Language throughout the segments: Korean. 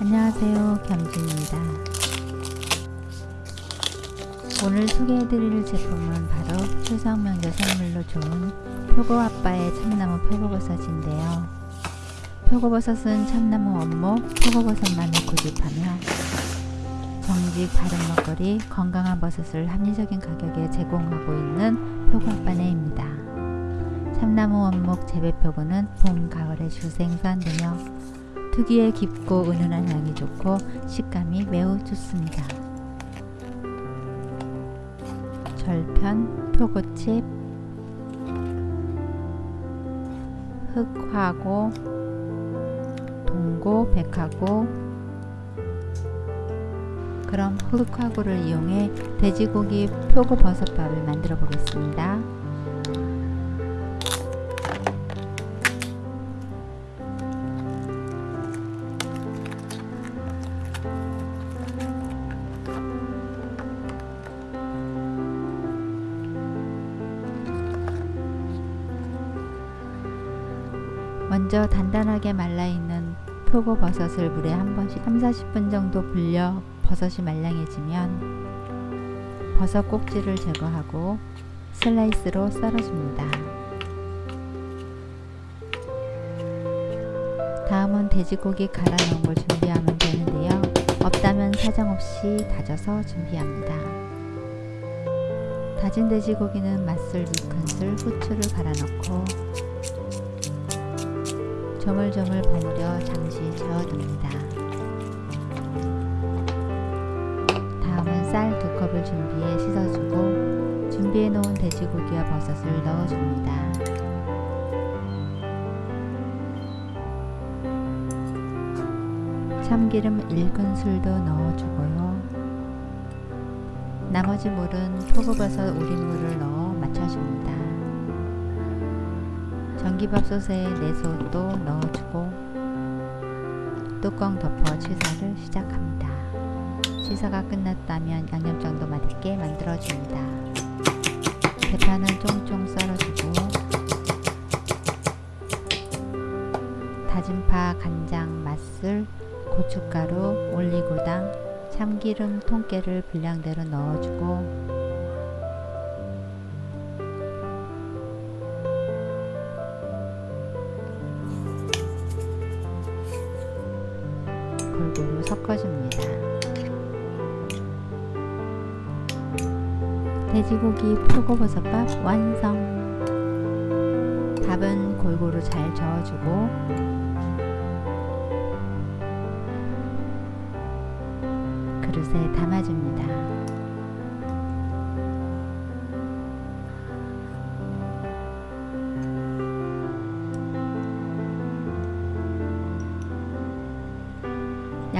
안녕하세요 겸지입니다. 오늘 소개해드릴 제품은 바로 추석 명절 선물로 좋은 표고아빠의 참나무 표고버섯인데요. 표고버섯은 참나무 원목 표고버섯만을 고집하며 정직 바른 먹거리 건강한 버섯을 합리적인 가격에 제공하고 있는 표고아빠네입니다. 참나무 원목 재배표고는 봄, 가을에 주생산되며 특유의 깊고 은은한 향이 좋고 식감이 매우 좋습니다. 절편, 표고칩, 흑화고, 동고, 백화고 그럼 흑화고를 이용해 돼지고기 표고버섯밥을 만들어 보겠습니다. 먼저 단단하게 말라있는 표고버섯을 물에 한 번씩 3, 40분 정도 불려 버섯이 말랑해지면 버섯 꼭지를 제거하고 슬라이스로 썰어줍니다. 다음은 돼지고기 갈아 넣은 걸 준비하면 되는데요. 없다면 사정없이 다져서 준비합니다. 다진 돼지고기는 맛술 2큰술 후추를 갈아 넣고 조물조물 버무려 잠시 저어둡니다. 다음은 쌀두 컵을 준비해 씻어주고 준비해 놓은 돼지고기와 버섯을 넣어줍니다. 참기름 1큰술도 넣어주고요. 나머지 물은 표고버섯 우린물을 넣어 맞춰줍니다. 전기밥솥에 내소도 넣어주고 뚜껑 덮어 취사를 시작합니다. 취사가 끝났다면 양념장도 맛있게 만들어줍니다. 대파는 쫑쫑 썰어주고 다진파, 간장, 맛술, 고춧가루, 올리고당, 참기름, 통깨를 분량대로 넣어주고 섞어줍니다. 돼지고기 표고버섯밥 완성! 밥은 골고루 잘 저어주고 그릇에 담아줍니다.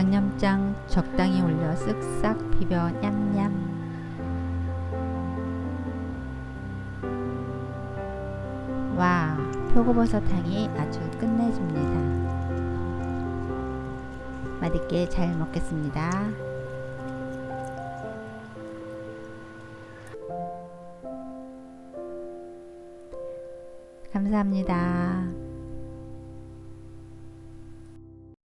양념장 적당히 올려 쓱싹 비벼. 냠냠. 와 표고버섯 향이 아주 끝내줍니다. 맛있게 잘 먹겠습니다. 감사합니다